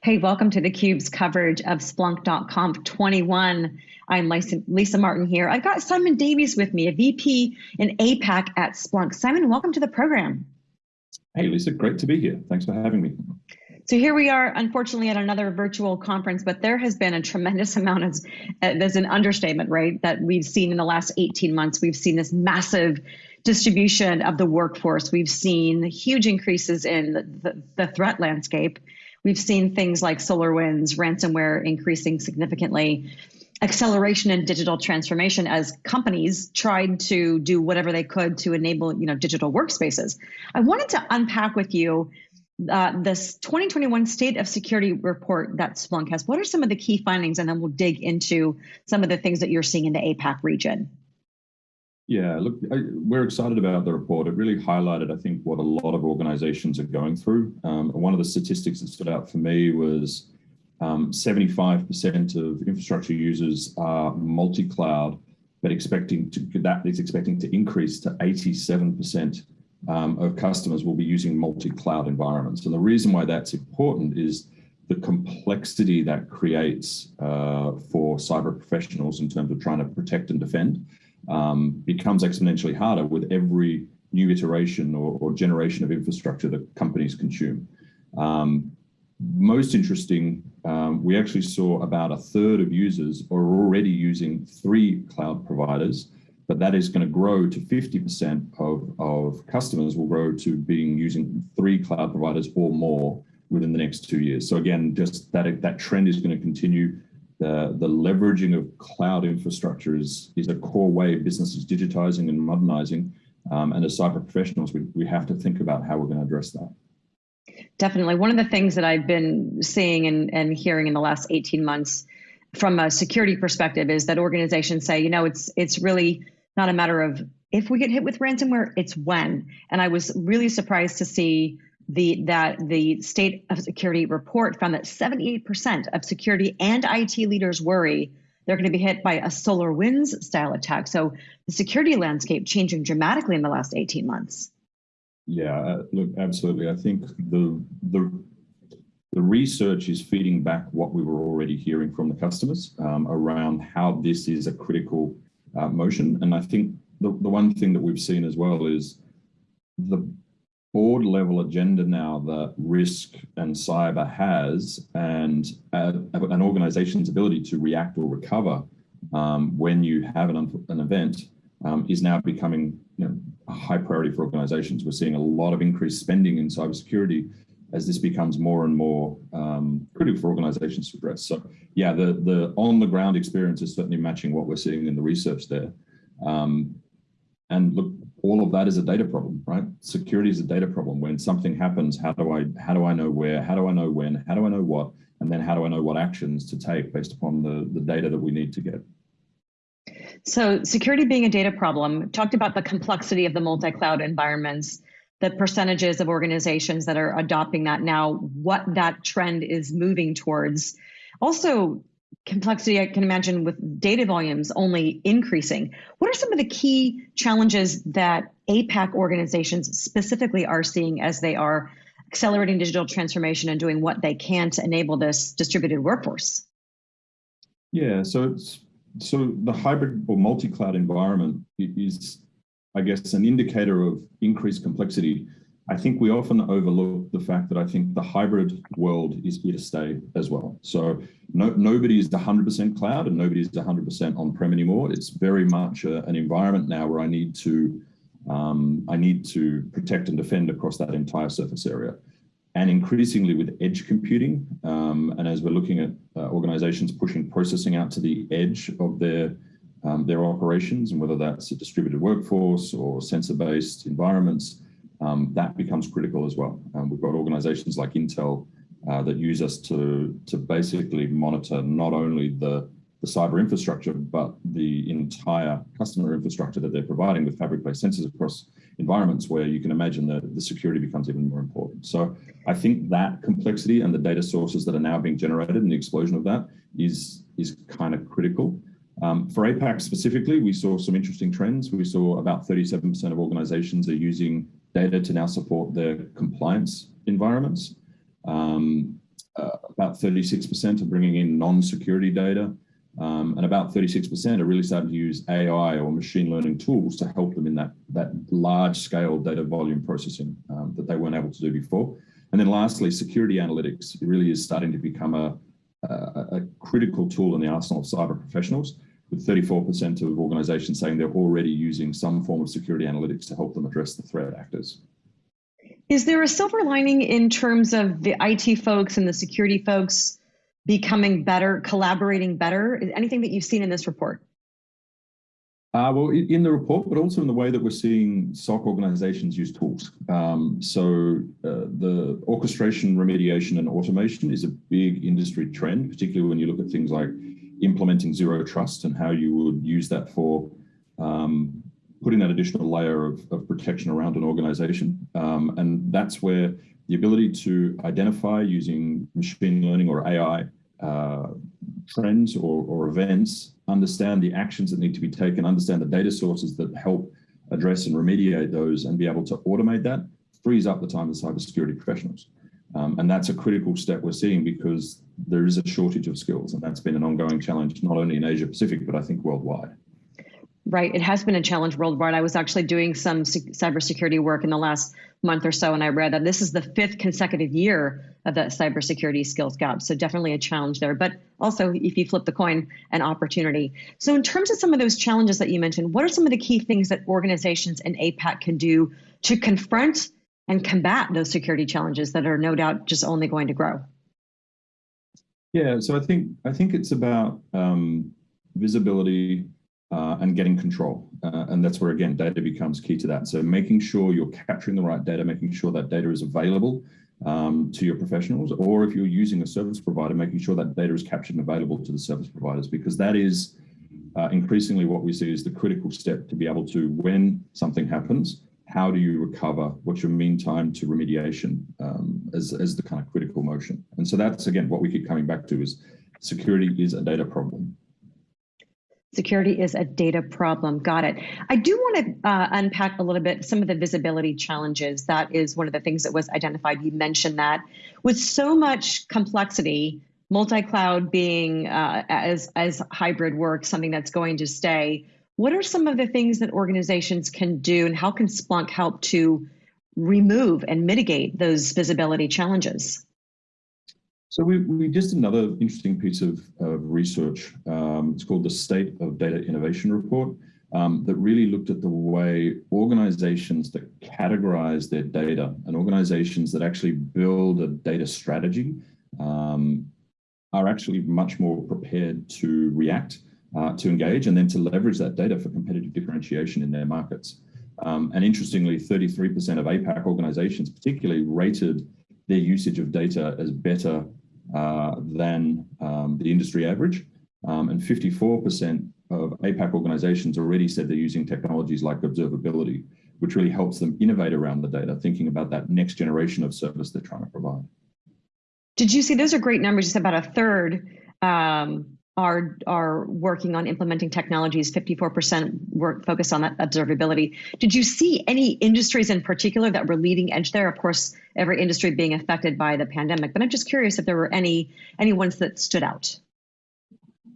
Hey, welcome to theCUBE's coverage of Splunk.conf 21. I'm Lisa, Lisa Martin here. I've got Simon Davies with me, a VP in APAC at Splunk. Simon, welcome to the program. Hey, Lisa, great to be here. Thanks for having me. So here we are, unfortunately, at another virtual conference, but there has been a tremendous amount of, uh, there's an understatement, right, that we've seen in the last 18 months. We've seen this massive distribution of the workforce. We've seen huge increases in the, the, the threat landscape. We've seen things like SolarWinds, ransomware increasing significantly, acceleration in digital transformation as companies tried to do whatever they could to enable you know, digital workspaces. I wanted to unpack with you uh, this 2021 State of Security report that Splunk has. What are some of the key findings? And then we'll dig into some of the things that you're seeing in the APAC region. Yeah, look, I, we're excited about the report. It really highlighted, I think, what a lot of organizations are going through. Um, one of the statistics that stood out for me was 75% um, of infrastructure users are multi-cloud, but expecting to, that is expecting to increase to 87% um, of customers will be using multi-cloud environments. And the reason why that's important is the complexity that creates uh, for cyber professionals in terms of trying to protect and defend um, becomes exponentially harder with every new iteration or, or generation of infrastructure that companies consume. Um, most interesting, um, we actually saw about a third of users are already using three cloud providers, but that is going to grow to 50% of, of customers will grow to being using three cloud providers or more within the next two years. So again, just that, that trend is going to continue the, the leveraging of cloud infrastructure is, is a core way business is digitizing and modernizing. Um, and as cyber professionals, we, we have to think about how we're going to address that. Definitely. One of the things that I've been seeing and, and hearing in the last 18 months from a security perspective is that organizations say, you know, it's it's really not a matter of if we get hit with ransomware, it's when. And I was really surprised to see the that the state of security report found that 78% of security and IT leaders worry they're going to be hit by a SolarWinds style attack. So the security landscape changing dramatically in the last 18 months. Yeah, uh, look, absolutely. I think the the the research is feeding back what we were already hearing from the customers um, around how this is a critical uh, motion. And I think the, the one thing that we've seen as well is the board level agenda now that risk and cyber has and uh, an organization's ability to react or recover um, when you have an, an event um, is now becoming you know, a high priority for organizations. We're seeing a lot of increased spending in cybersecurity as this becomes more and more um, critical for organizations to address. So yeah, the, the on the ground experience is certainly matching what we're seeing in the research there. Um, and look, all of that is a data problem, right? Security is a data problem. When something happens, how do I how do I know where? How do I know when? How do I know what? And then how do I know what actions to take based upon the, the data that we need to get? So security being a data problem, talked about the complexity of the multi-cloud environments, the percentages of organizations that are adopting that now, what that trend is moving towards. Also complexity I can imagine with data volumes only increasing. What are some of the key challenges that APAC organizations specifically are seeing as they are accelerating digital transformation and doing what they can to enable this distributed workforce? Yeah, so so the hybrid or multi-cloud environment is, I guess, an indicator of increased complexity I think we often overlook the fact that I think the hybrid world is here to stay as well. So no, nobody is 100% cloud and nobody is 100% on-prem anymore. It's very much a, an environment now where I need to um, I need to protect and defend across that entire surface area. And increasingly with edge computing, um, and as we're looking at uh, organizations pushing processing out to the edge of their um, their operations, and whether that's a distributed workforce or sensor-based environments, um, that becomes critical as well. Um, we've got organizations like Intel uh, that use us to, to basically monitor not only the, the cyber infrastructure, but the entire customer infrastructure that they're providing with fabric-based sensors across environments where you can imagine that the security becomes even more important. So I think that complexity and the data sources that are now being generated and the explosion of that is, is kind of critical. Um, for APAC specifically, we saw some interesting trends. We saw about 37% of organizations are using data to now support their compliance environments. Um, uh, about 36% are bringing in non-security data, um, and about 36% are really starting to use AI or machine learning tools to help them in that, that large scale data volume processing um, that they weren't able to do before. And then lastly, security analytics really is starting to become a, a, a critical tool in the arsenal of cyber professionals, with 34% of organizations saying they're already using some form of security analytics to help them address the threat actors. Is there a silver lining in terms of the IT folks and the security folks becoming better, collaborating better? Is anything that you've seen in this report? Uh, well, in the report, but also in the way that we're seeing SOC organizations use tools. Um, so uh, the orchestration, remediation, and automation is a big industry trend, particularly when you look at things like implementing zero trust and how you would use that for um, putting that additional layer of, of protection around an organization. Um, and that's where the ability to identify using machine learning or AI uh, trends or, or events, understand the actions that need to be taken, understand the data sources that help address and remediate those and be able to automate that frees up the time of cybersecurity professionals. Um, and that's a critical step we're seeing because there is a shortage of skills and that's been an ongoing challenge, not only in Asia Pacific, but I think worldwide. Right. It has been a challenge worldwide. I was actually doing some cybersecurity work in the last month or so, and I read that this is the fifth consecutive year of that cybersecurity skills gap. So definitely a challenge there. But also, if you flip the coin, an opportunity. So in terms of some of those challenges that you mentioned, what are some of the key things that organizations in APAC can do to confront and combat those security challenges that are no doubt just only going to grow? Yeah, so I think I think it's about um, visibility, uh, and getting control. Uh, and that's where, again, data becomes key to that. So making sure you're capturing the right data, making sure that data is available um, to your professionals, or if you're using a service provider, making sure that data is captured and available to the service providers, because that is uh, increasingly what we see is the critical step to be able to, when something happens, how do you recover? What's your mean time to remediation um, as, as the kind of critical motion? And so that's, again, what we keep coming back to is security is a data problem. Security is a data problem. Got it. I do want to uh, unpack a little bit some of the visibility challenges. That is one of the things that was identified. You mentioned that with so much complexity, multi-cloud being uh, as as hybrid work, something that's going to stay. What are some of the things that organizations can do, and how can Splunk help to remove and mitigate those visibility challenges? So we, we just another interesting piece of, of research. Um, it's called the State of Data Innovation Report um, that really looked at the way organizations that categorize their data and organizations that actually build a data strategy um, are actually much more prepared to react, uh, to engage, and then to leverage that data for competitive differentiation in their markets. Um, and interestingly, 33% of APAC organizations particularly rated their usage of data as better uh, than um, the industry average. Um, and 54% of APAC organizations already said they're using technologies like observability, which really helps them innovate around the data, thinking about that next generation of service they're trying to provide. Did you see those are great numbers? Said about a third um, are are working on implementing technologies. 54% work focused on that observability. Did you see any industries in particular that were leading edge there? Of course every industry being affected by the pandemic but i'm just curious if there were any any ones that stood out.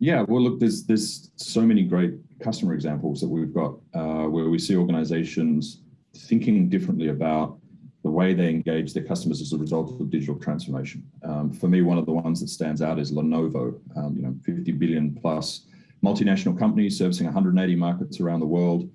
Yeah well look there's there's so many great customer examples that we've got uh, where we see organizations thinking differently about the way they engage their customers as a result of digital transformation. Um, for me, one of the ones that stands out is Lenovo, um, you know, 50 billion plus multinational company servicing 180 markets around the world.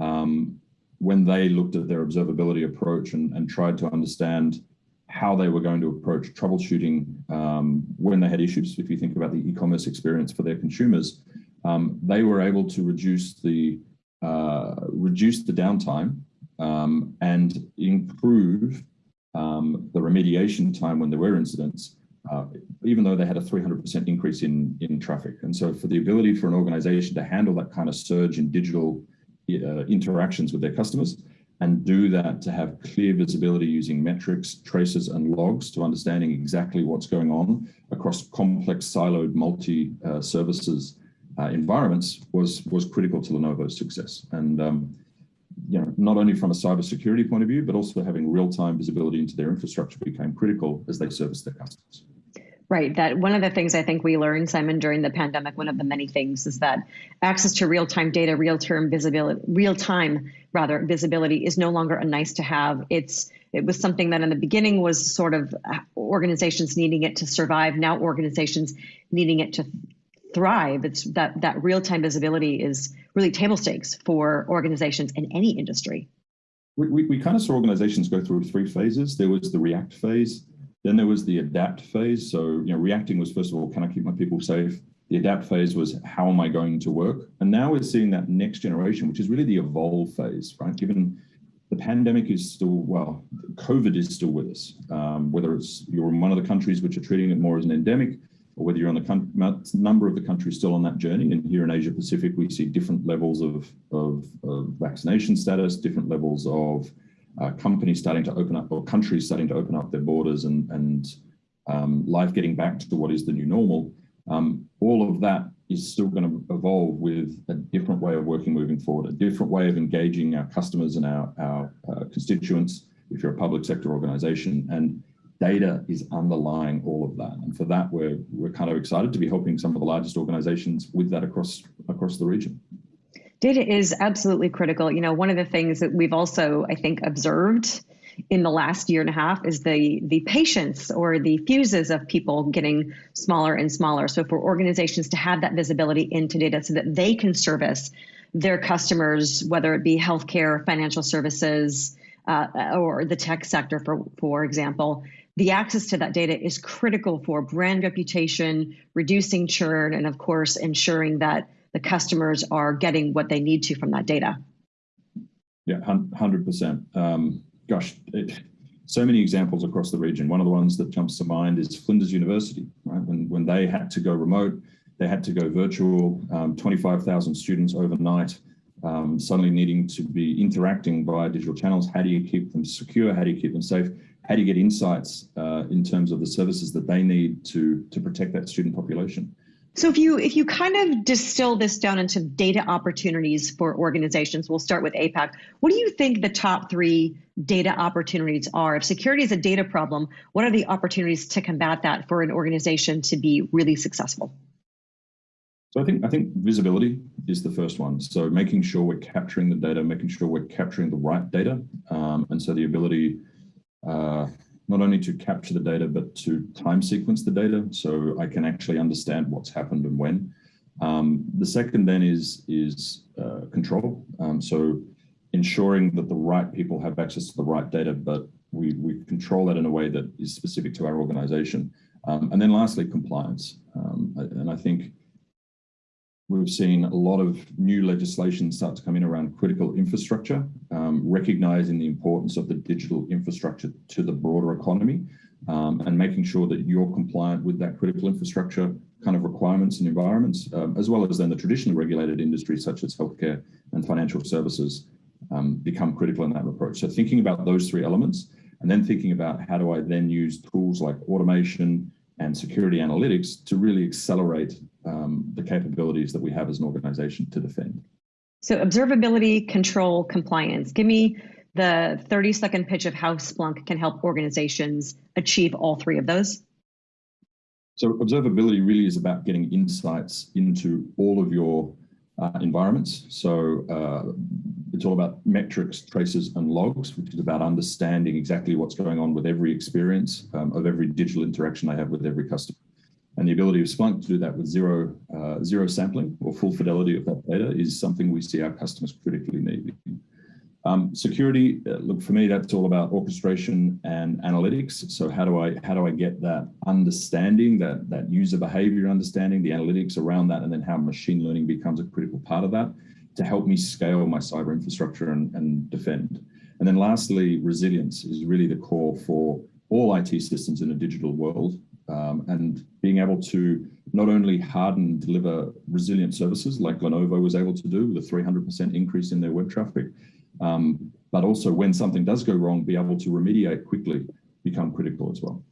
Um, when they looked at their observability approach and, and, tried to understand how they were going to approach troubleshooting um, when they had issues, if you think about the e-commerce experience for their consumers, um, they were able to reduce the uh, reduce the downtime um, and improve um, the remediation time when there were incidents, uh, even though they had a 300% increase in, in traffic. And so for the ability for an organization to handle that kind of surge in digital uh, interactions with their customers and do that to have clear visibility using metrics, traces, and logs to understanding exactly what's going on across complex siloed multi-services uh, uh, environments was, was critical to Lenovo's success. And um, you know, not only from a cybersecurity point of view, but also having real-time visibility into their infrastructure became critical as they service their customers. Right. That one of the things I think we learned, Simon, during the pandemic, one of the many things is that access to real-time data, real-time visibility, real-time rather visibility is no longer a nice to have. It's it was something that in the beginning was sort of uh, organizations needing it to survive. Now organizations needing it to thrive. It's that that real-time visibility is really table stakes for organizations in any industry. We, we, we kind of saw organizations go through three phases. There was the react phase, then there was the adapt phase. So, you know, reacting was first of all, can I keep my people safe? The adapt phase was how am I going to work? And now we're seeing that next generation, which is really the evolve phase, right? Given the pandemic is still, well, COVID is still with us. Um, whether it's you're in one of the countries which are treating it more as an endemic, or whether you're on the number of the countries still on that journey. And here in Asia Pacific, we see different levels of, of, of vaccination status, different levels of uh, companies starting to open up or countries starting to open up their borders and, and um, life getting back to what is the new normal, um, all of that is still going to evolve with a different way of working moving forward, a different way of engaging our customers and our, our uh, constituents if you're a public sector organization. And data is underlying all of that. And for that, we're, we're kind of excited to be helping some of the largest organizations with that across, across the region. Data is absolutely critical. You know, one of the things that we've also, I think, observed in the last year and a half is the the patience or the fuses of people getting smaller and smaller. So for organizations to have that visibility into data so that they can service their customers, whether it be healthcare, financial services, uh, or the tech sector, for for example, the access to that data is critical for brand reputation, reducing churn, and of course ensuring that the customers are getting what they need to from that data. Yeah, 100%. Um, gosh, it, so many examples across the region. One of the ones that jumps to mind is Flinders University, right? When, when they had to go remote, they had to go virtual, um, 25,000 students overnight, um, suddenly needing to be interacting via digital channels. How do you keep them secure? How do you keep them safe? How do you get insights uh, in terms of the services that they need to, to protect that student population? So if you if you kind of distill this down into data opportunities for organizations, we'll start with APAC. What do you think the top three data opportunities are? If security is a data problem, what are the opportunities to combat that for an organization to be really successful? So I think I think visibility is the first one. So making sure we're capturing the data, making sure we're capturing the right data, um, and so the ability uh, not only to capture the data, but to time sequence the data so I can actually understand what's happened and when. Um, the second then is, is uh, control. Um, so ensuring that the right people have access to the right data, but we, we control that in a way that is specific to our organization. Um, and then lastly, compliance. Um, and I think We've seen a lot of new legislation start to come in around critical infrastructure, um, recognizing the importance of the digital infrastructure to the broader economy um, and making sure that you're compliant with that critical infrastructure kind of requirements and environments, um, as well as then the traditionally regulated industries such as healthcare and financial services um, become critical in that approach. So thinking about those three elements and then thinking about how do I then use tools like automation, and security analytics to really accelerate um, the capabilities that we have as an organization to defend. So observability, control, compliance. Give me the 30 second pitch of how Splunk can help organizations achieve all three of those. So observability really is about getting insights into all of your uh, environments. So uh, it's all about metrics, traces, and logs, which is about understanding exactly what's going on with every experience um, of every digital interaction I have with every customer. And the ability of Splunk to do that with zero, uh, zero sampling or full fidelity of that data is something we see our customers critically need. Um, security, uh, look for me, that's all about orchestration and analytics. So how do I how do I get that understanding, that that user behavior understanding, the analytics around that, and then how machine learning becomes a critical part of that to help me scale my cyber infrastructure and, and defend. And then lastly, resilience is really the core for all IT systems in a digital world. Um, and being able to not only harden deliver resilient services like Lenovo was able to do with a 300% increase in their web traffic, um, but also when something does go wrong, be able to remediate quickly become critical as well.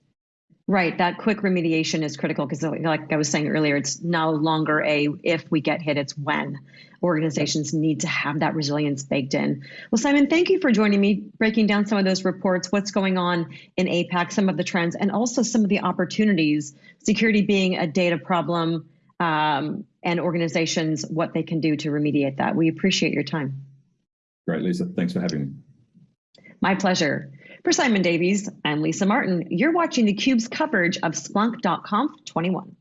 Right, that quick remediation is critical because, like I was saying earlier, it's no longer a if we get hit, it's when. Organizations need to have that resilience baked in. Well, Simon, thank you for joining me, breaking down some of those reports, what's going on in APAC, some of the trends, and also some of the opportunities, security being a data problem, um, and organizations, what they can do to remediate that. We appreciate your time. Great, Lisa. Thanks for having me. My pleasure. For Simon Davies, I'm Lisa Martin. You're watching theCUBE's coverage of Splunk.conf 21.